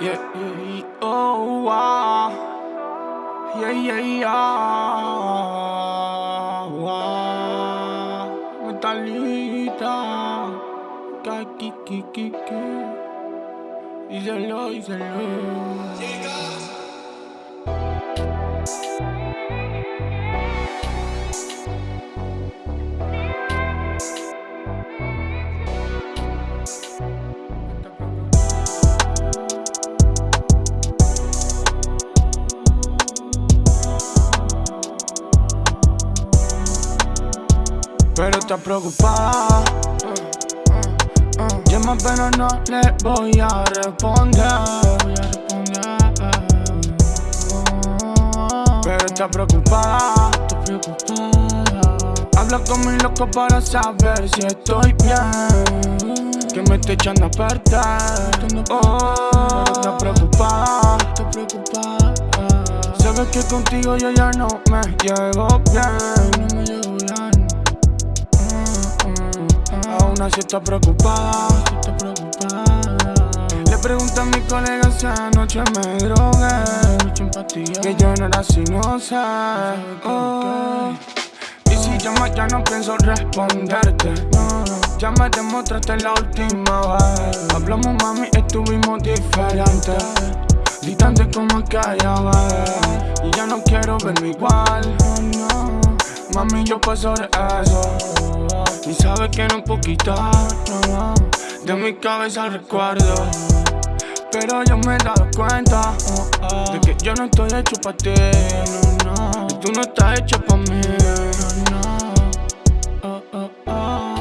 Yeah, yeah, oh, wow. Yeah, yeah, yeah. Wow. Metalita. Kaki, kiki, kiki. Díselo, díselo. Pero está preocupada. Llama pero no le voy a responder. Pero está preocupada. Habla con mi loco para saber si estoy bien. Que me estoy echando a perder. Oh, pero está preocupada. Sabes que contigo yo ya. No me llevo bien. Así está preocupada. Le pregunto a mi colega si anoche me drogué. Que yo no era sinuosa oh. Y si llamas ya no pienso responderte. Ya me demostraste la última vez. Hablamos mami, estuvimos diferentes. Distante como aquella vez Y ya no quiero verme igual. Mami, yo paso de eso y sabes que no puedo quitar de mi cabeza el recuerdo. Pero yo me he dado cuenta De que yo no estoy hecho pa' ti no, tú no estás hecho pa' mí oh, oh, oh.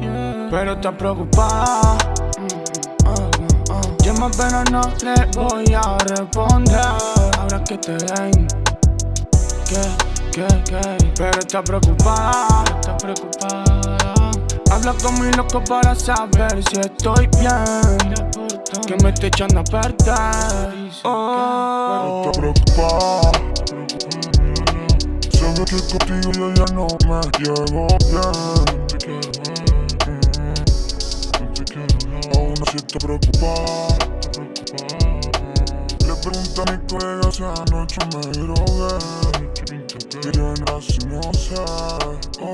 Yeah. Pero estás preocupada Llama pero no le voy a responder. Ahora que te ven Que, que, que Pero está preocupada Está preocupada. Habla con mi loco para saber si estoy bien. Que me estoy echando a perder. Oh. Está preocupada. Sabes que contigo yo ya no me llevo bien. Aún así está preocupada Mi colega si anoche me drogué Que yo no sé, oh